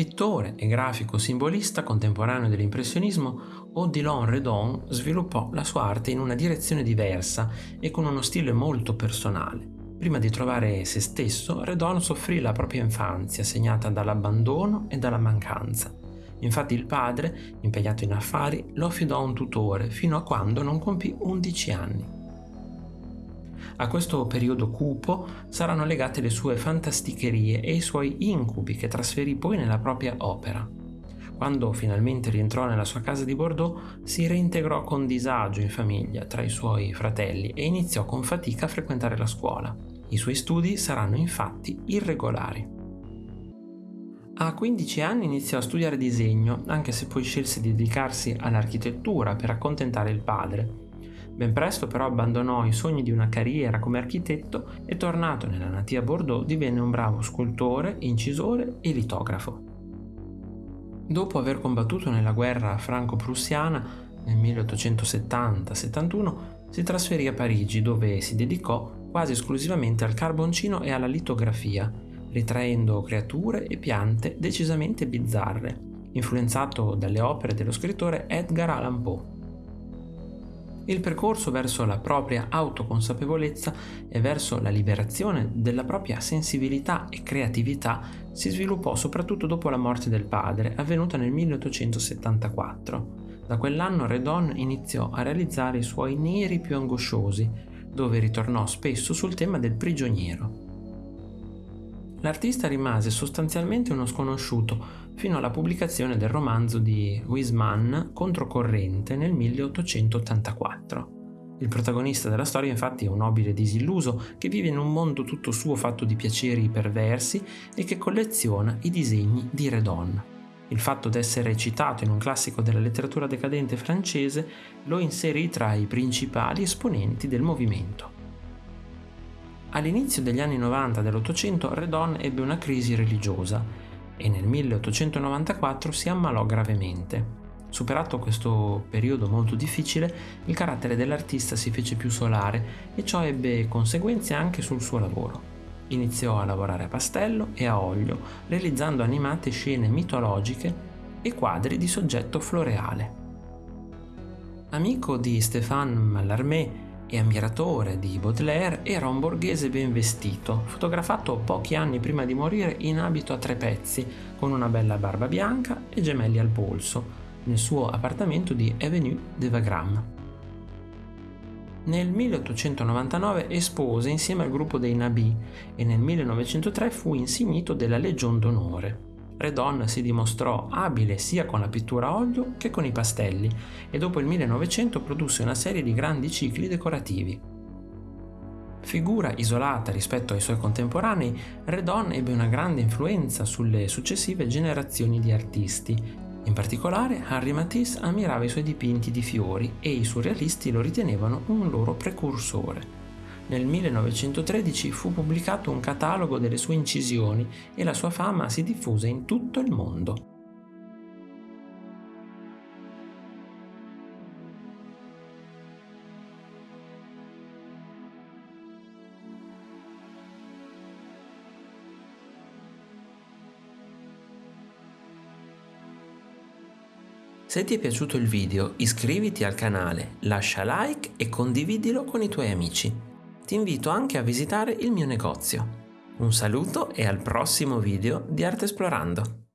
Pittore e grafico simbolista contemporaneo dell'impressionismo, Odilon Redon sviluppò la sua arte in una direzione diversa e con uno stile molto personale. Prima di trovare se stesso, Redon soffrì la propria infanzia segnata dall'abbandono e dalla mancanza. Infatti il padre, impegnato in affari, lo affidò a un tutore fino a quando non compì 11 anni. A questo periodo cupo saranno legate le sue fantasticherie e i suoi incubi che trasferì poi nella propria opera. Quando finalmente rientrò nella sua casa di Bordeaux, si reintegrò con disagio in famiglia tra i suoi fratelli e iniziò con fatica a frequentare la scuola. I suoi studi saranno infatti irregolari. A 15 anni iniziò a studiare disegno, anche se poi scelse di dedicarsi all'architettura per accontentare il padre, Ben presto però abbandonò i sogni di una carriera come architetto e tornato nella natia Bordeaux divenne un bravo scultore, incisore e litografo. Dopo aver combattuto nella guerra franco-prussiana nel 1870-71 si trasferì a Parigi dove si dedicò quasi esclusivamente al carboncino e alla litografia, ritraendo creature e piante decisamente bizzarre, influenzato dalle opere dello scrittore Edgar Allan Poe. Il percorso verso la propria autoconsapevolezza e verso la liberazione della propria sensibilità e creatività si sviluppò soprattutto dopo la morte del padre, avvenuta nel 1874. Da quell'anno Redon iniziò a realizzare i suoi neri più angosciosi, dove ritornò spesso sul tema del prigioniero. L'artista rimase sostanzialmente uno sconosciuto fino alla pubblicazione del romanzo di Wiseman Controcorrente nel 1884. Il protagonista della storia infatti è un nobile disilluso che vive in un mondo tutto suo fatto di piaceri perversi e che colleziona i disegni di Redon. Il fatto d'essere citato in un classico della letteratura decadente francese lo inserì tra i principali esponenti del movimento. All'inizio degli anni 90 dell'Ottocento Redon ebbe una crisi religiosa e nel 1894 si ammalò gravemente. Superato questo periodo molto difficile, il carattere dell'artista si fece più solare e ciò ebbe conseguenze anche sul suo lavoro. Iniziò a lavorare a pastello e a olio, realizzando animate scene mitologiche e quadri di soggetto floreale. Amico di Stéphane Mallarmé e ammiratore di Baudelaire, era un borghese ben vestito, fotografato pochi anni prima di morire in abito a tre pezzi, con una bella barba bianca e gemelli al polso, nel suo appartamento di Avenue de Wagram. Nel 1899 espose insieme al gruppo dei Nabi e nel 1903 fu insignito della Legion d'onore. Redon si dimostrò abile sia con la pittura a olio che con i pastelli e dopo il 1900 produsse una serie di grandi cicli decorativi. Figura isolata rispetto ai suoi contemporanei, Redon ebbe una grande influenza sulle successive generazioni di artisti. In particolare, Henri Matisse ammirava i suoi dipinti di fiori e i surrealisti lo ritenevano un loro precursore. Nel 1913 fu pubblicato un catalogo delle sue incisioni e la sua fama si diffuse in tutto il mondo. Se ti è piaciuto il video iscriviti al canale, lascia like e condividilo con i tuoi amici ti invito anche a visitare il mio negozio. Un saluto e al prossimo video di Arte Esplorando!